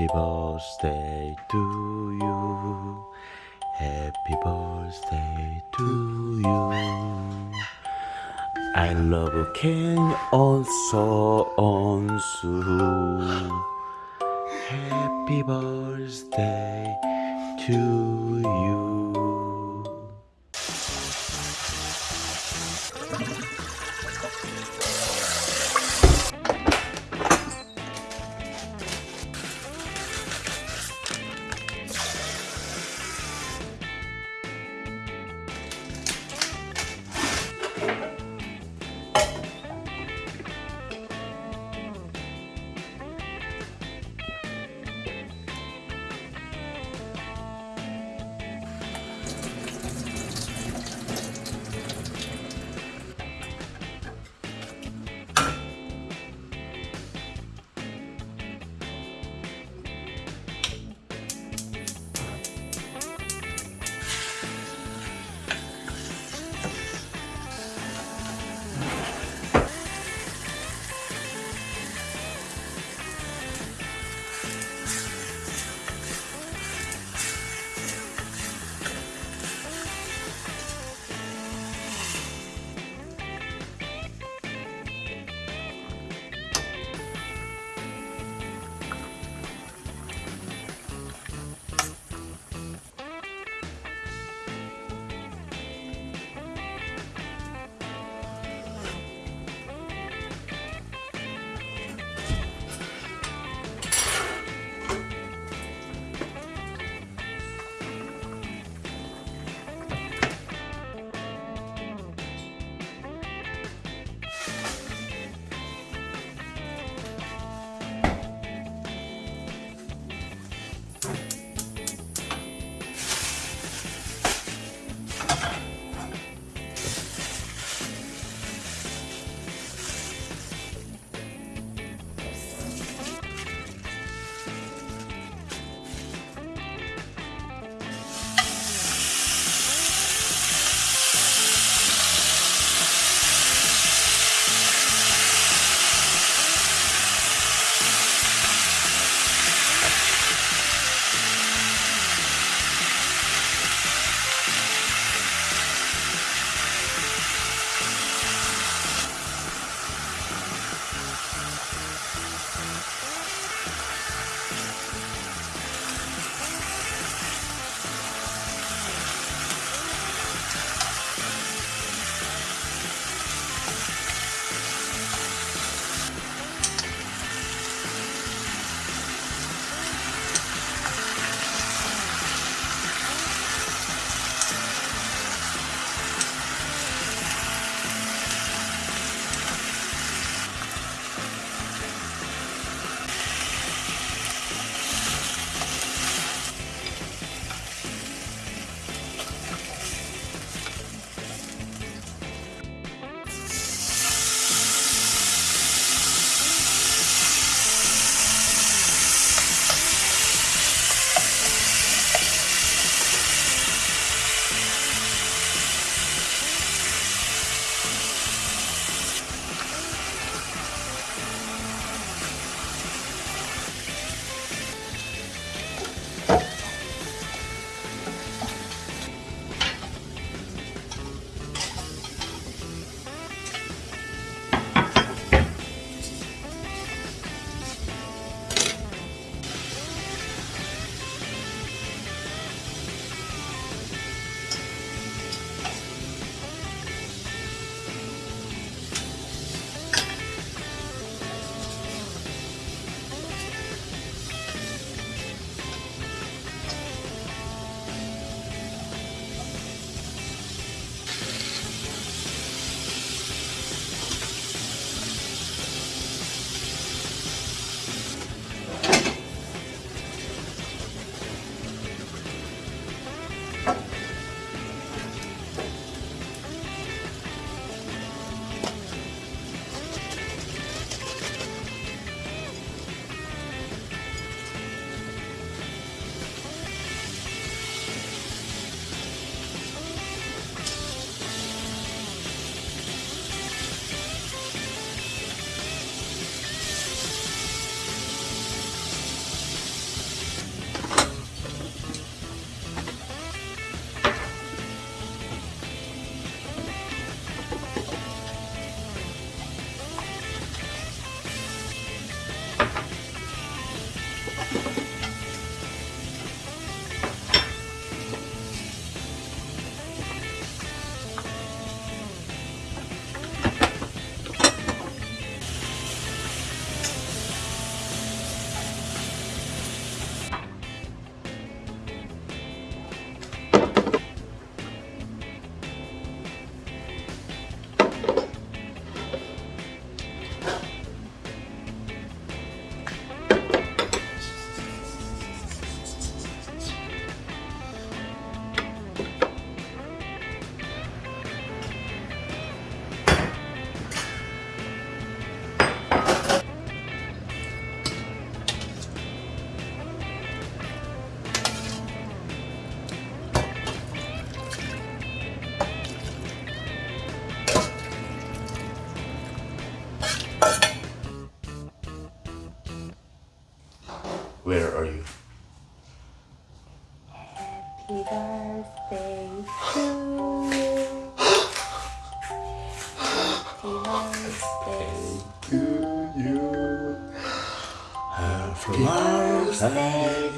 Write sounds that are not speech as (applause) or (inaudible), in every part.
Happy birthday to you. Happy birthday to you. I love Ken also on Sue. Happy birthday to you.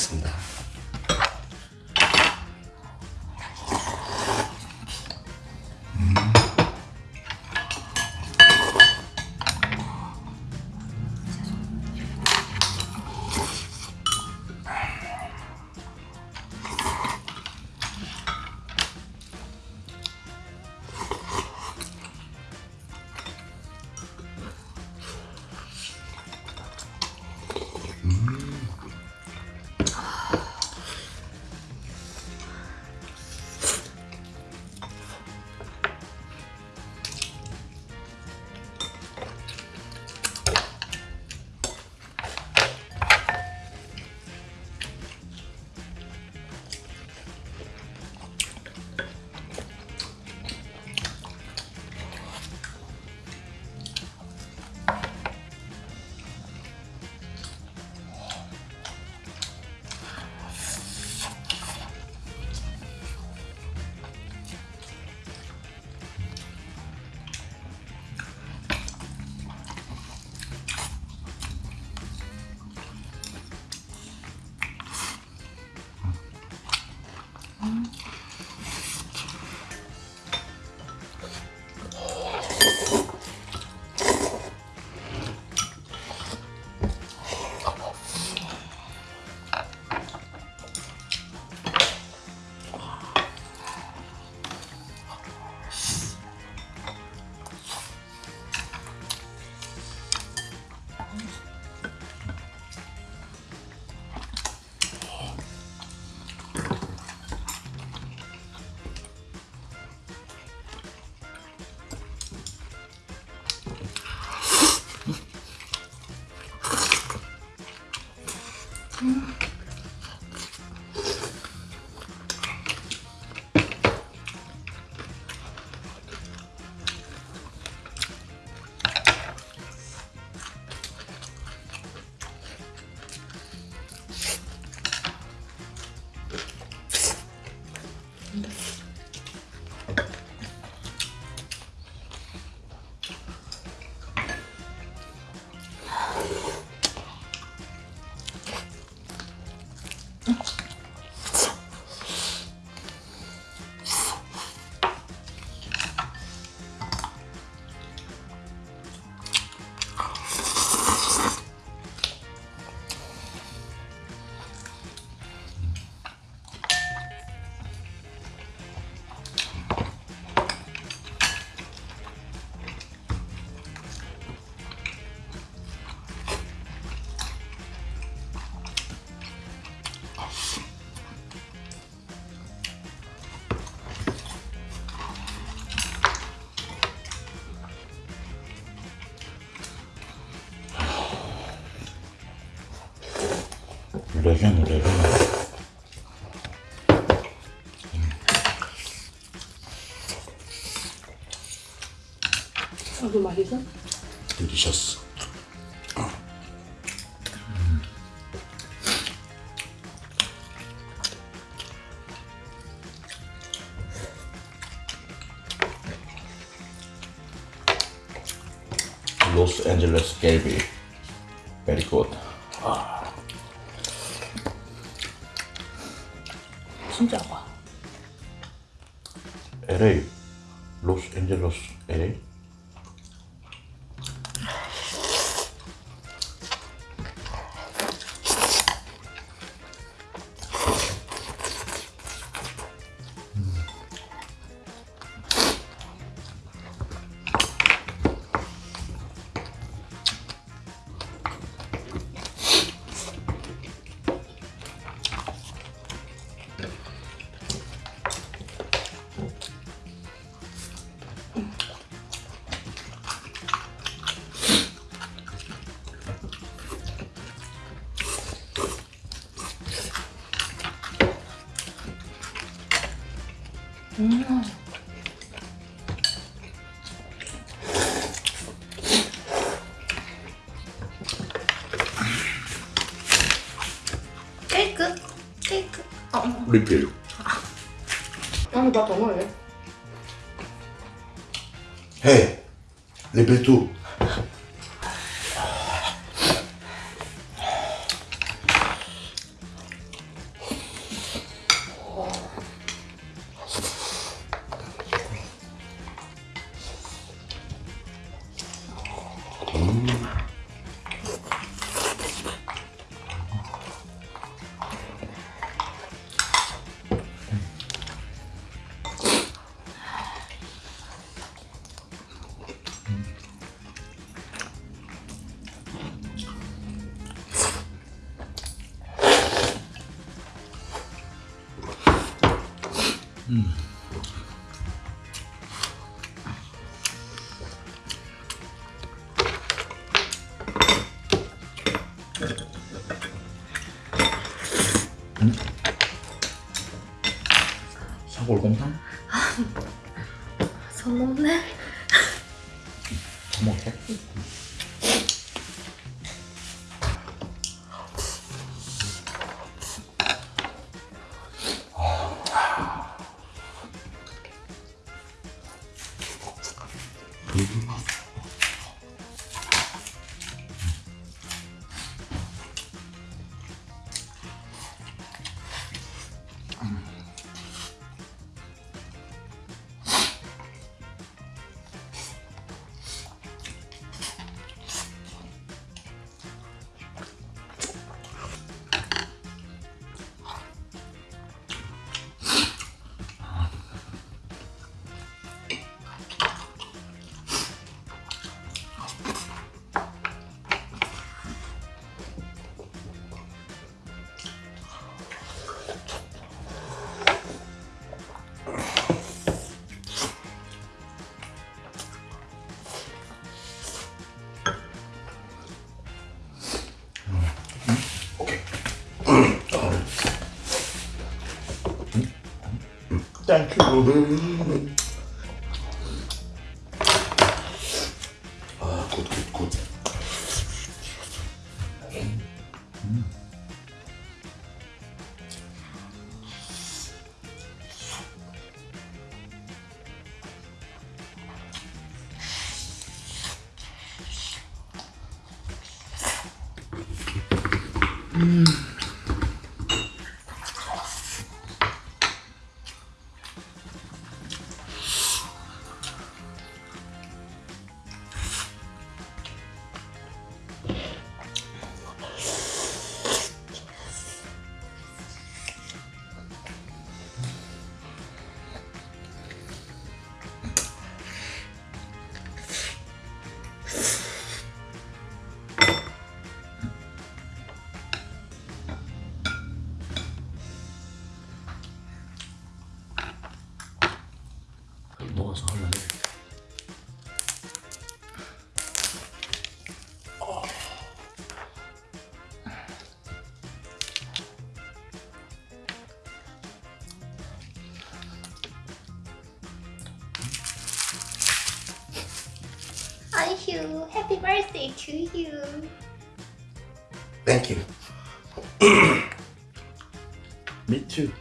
알겠습니다. 레전 레전. 아, 그 맛있어? 딜리셔스. Los Angeles Galby. Very good. 진짜 와 LA 로스앤젤러스 LA 케이크? 케이크. 어. 리필. 아니 나더 먹을래? Hey, 리필 2. 음. 먹어서 할래. 아이휴 해피 birthday to you Thank you. (clears throat) Me too.